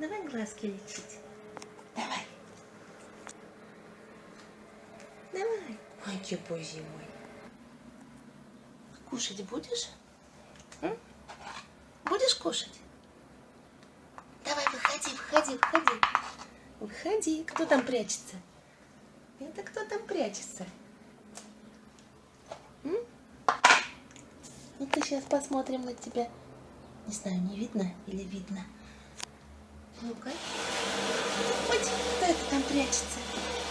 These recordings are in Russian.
Давай глазки лечить. Давай. Давай. Ой, кипой зимой. Кушать будешь? М? Будешь кушать? Давай, выходи, выходи, выходи. Выходи. Кто там прячется? Это кто там прячется? М? Ну-ка, сейчас посмотрим на тебя. Не знаю, не видно или видно. Ну-ка. Ой, кто это там прячется?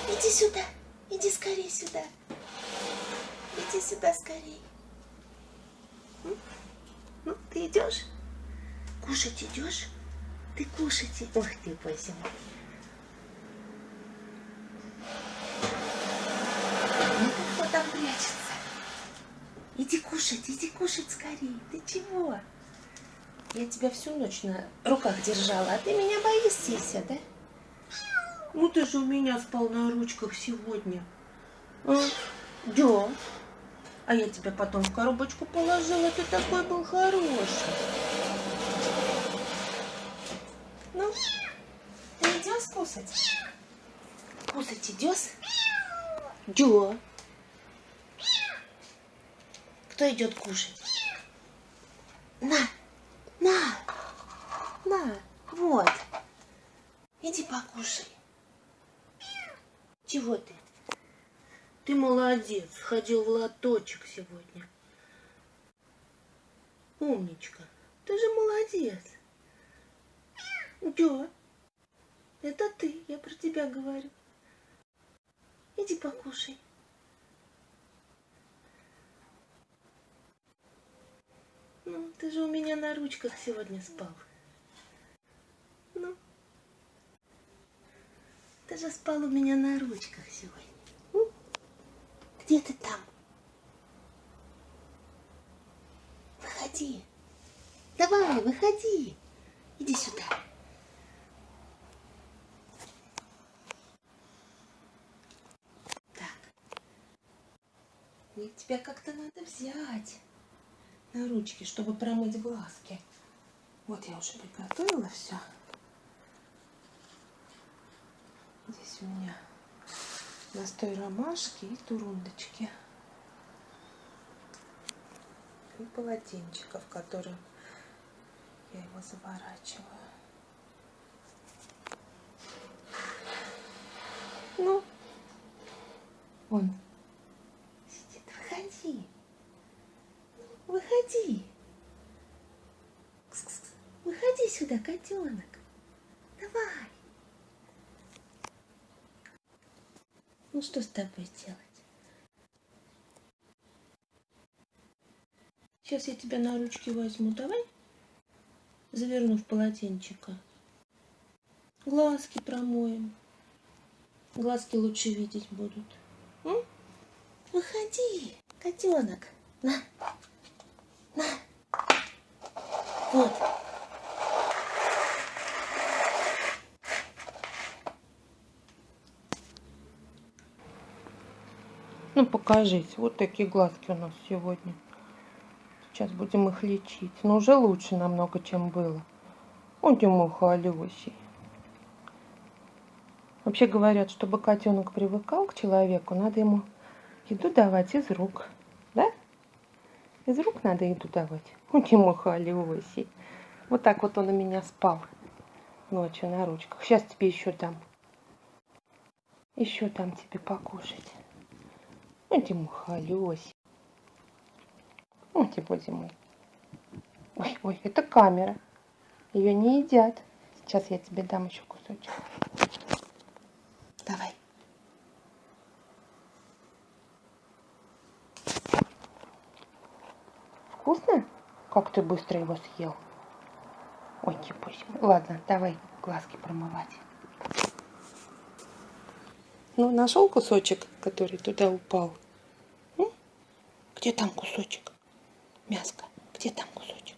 Иди сюда. Иди скорее сюда. Иди сюда скорее. М? Ну, ты идешь? Кушать идешь? Ты кушать. и- Ох ты, мой. Ну, кто там прячется? Иди кушать, иди кушать скорее. Ты чего? Я тебя всю ночь на руках держала, а ты меня боишься, да? Ну ты же у меня спал на ручках сегодня. А? Да. А я тебя потом в коробочку положила, ты такой был хороший. Ну, ты идешь кусать? Кусать идешь? Да. Кто идет кушать? На, на, на, вот. Иди покушай. Чего ты? Ты молодец, ходил в лоточек сегодня. Умничка, ты же молодец. Да, это ты, я про тебя говорю. Иди покушай. Ну, ты же у меня на ручках сегодня спал. Ну, ты же спал у меня на ручках сегодня. М? Где ты там? Выходи. Давай, выходи. Иди сюда. Так. Мне тебя как-то надо взять на ручки, чтобы промыть глазки. Вот я уже приготовила все. Здесь у меня настой ромашки и турундочки. И полотенчика, в которое я его заворачиваю. Ну, он сидит. Выходи. Выходи. Выходи сюда, котенок. Давай. Ну что с тобой делать? Сейчас я тебя на ручки возьму. Давай. Заверну в полотенчика. Глазки промоем. Глазки лучше видеть будут. М? Выходи, котенок. На. Вот. Ну, покажись. Вот такие глазки у нас сегодня. Сейчас будем их лечить. Но уже лучше намного, чем было. Он мой холёсий. Вообще говорят, чтобы котенок привыкал к человеку, надо ему еду давать из рук. Да? Из рук надо еду давать. Он мой холёсий. Вот так вот он у меня спал ночью на ручках. Сейчас тебе еще дам. Еще там тебе покушать. Ой, ты мой холёсий. Ой, ты, боже мой. Ой, ой, это камера. Ее не едят. Сейчас я тебе дам еще кусочек. Давай. Вкусно? Как ты быстро его съел? Ой, мой. Ладно, давай глазки промывать. Ну, нашел кусочек, который туда упал? М? Где там кусочек? Мяско, где там кусочек?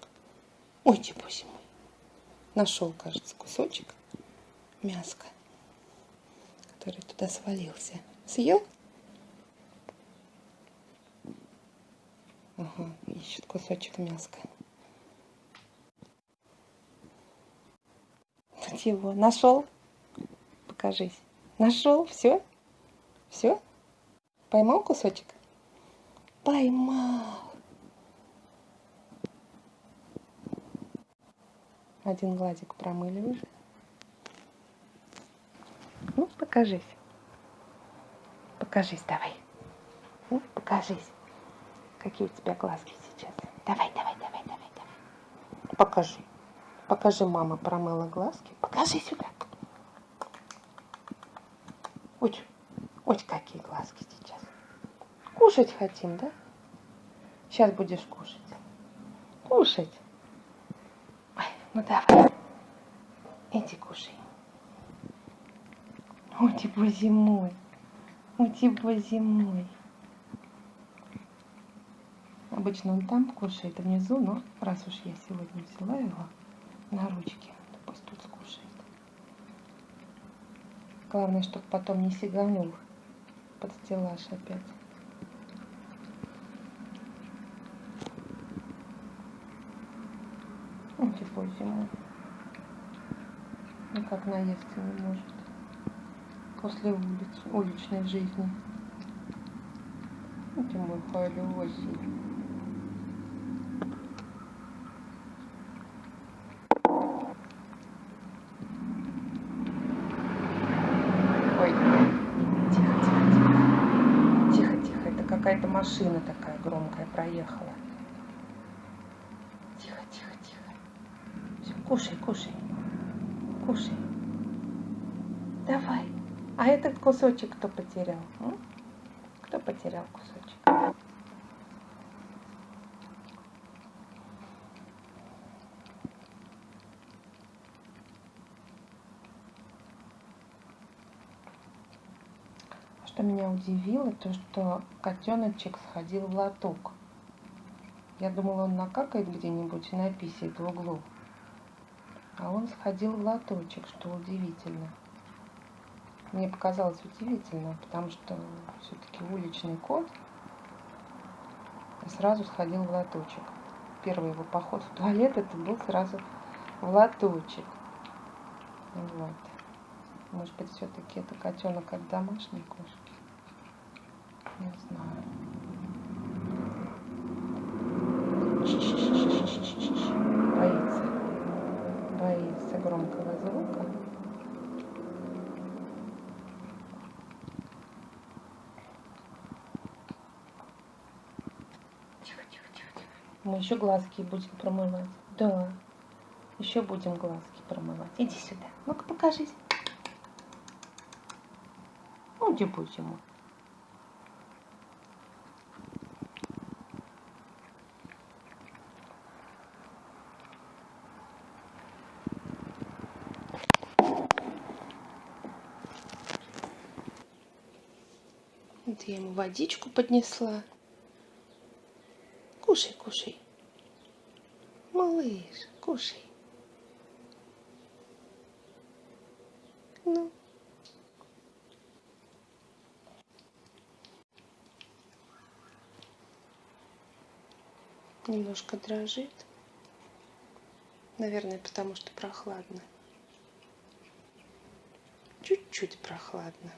Ой, боже мой. Нашел, кажется, кусочек мяска, который туда свалился. Съел? Ага, ищет кусочек мяска. Вот его. Нашел? Покажись. Нашел? Все? Все? Поймал кусочек? Поймал. Один глазик промыли уже. Ну, покажись. Покажись давай. Ну, покажись. Какие у тебя глазки сейчас. Давай, давай, давай, давай, давай. Покажи. Покажи, мама промыла глазки. Покажи сюда. Ой, ой, какие глазки сейчас. Кушать хотим, да? Сейчас будешь кушать. Кушать. Ой, ну давай. Иди кушай. У тебя зимой. У тебя зимой. Обычно он там кушает внизу, но раз уж я сегодня взяла его на ручки, то пусть тут скушает. Главное, чтобы потом не сиганул под стеллаж опять. Он типа зимой. Никак наесться не может. После улиц, уличной жизни. Это мой холёсий. Ой, тихо, тихо, тихо. Тихо, тихо. Это какая-то машина такая громкая проехала. Тихо, тихо, тихо. Все, кушай, кушай. Кушай. Давай. А этот кусочек кто потерял? м? Кто потерял кусочек? Что меня удивило, то что котеночек сходил в лоток. Я думала, он накакает где-нибудь и написает в углу. А он сходил в лоточек, что удивительно. Мне показалось удивительно, потому что все-таки уличный кот сразу сходил в лоточек. Первый его поход в туалет это был сразу в лоточек. Вот. Может быть, все-таки это котенок от домашней кошки? Не знаю. Боится. Боится громкого звука. Тихо, тихо, тихо, тихо. Мы еще глазки будем промывать. Да. Еще будем глазки промывать. Иди сюда. Ну-ка покажись. Ну, где будем? Вот я ему водичку поднесла. Кушай, кушай. Малыш, кушай. Ну. Немножко дрожит. Наверное, потому что прохладно. Чуть-чуть прохладно.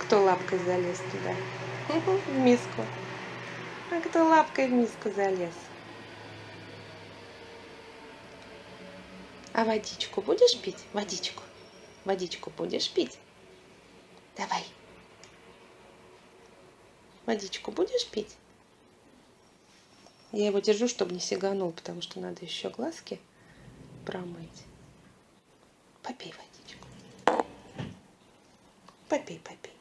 Кто лапкой залез туда? В миску. А кто лапкой в миску залез? А водичку будешь пить? Водичку. Водичку будешь пить? Давай. Водичку будешь пить? Я его держу, чтобы не сиганул, потому что надо еще глазки промыть. Попей водичку. Попей, попей.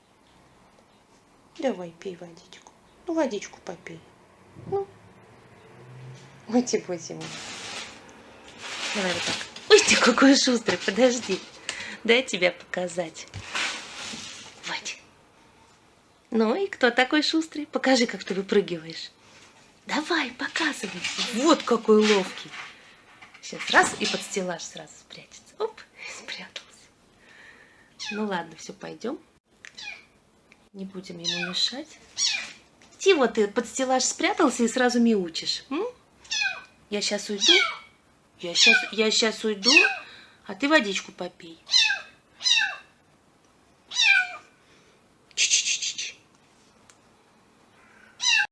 Давай, пей водичку. Ну, водичку попей. Ну, Ути-пути мой. Давай вот так. Ой, ты какой шустрый, подожди. Дай тебя показать. Вот. Ну и кто такой шустрый? Покажи, как ты выпрыгиваешь. Давай, показывай. Вот какой ловкий. Сейчас раз и под стеллаж сразу спрячется. Оп, спрятался. Ну ладно, все, пойдем. Не будем ему мешать. Вот ты под стеллаж спрятался и сразу мяучишь. М? Я сейчас уйду. Я сейчас, я сейчас уйду, а ты водичку попей.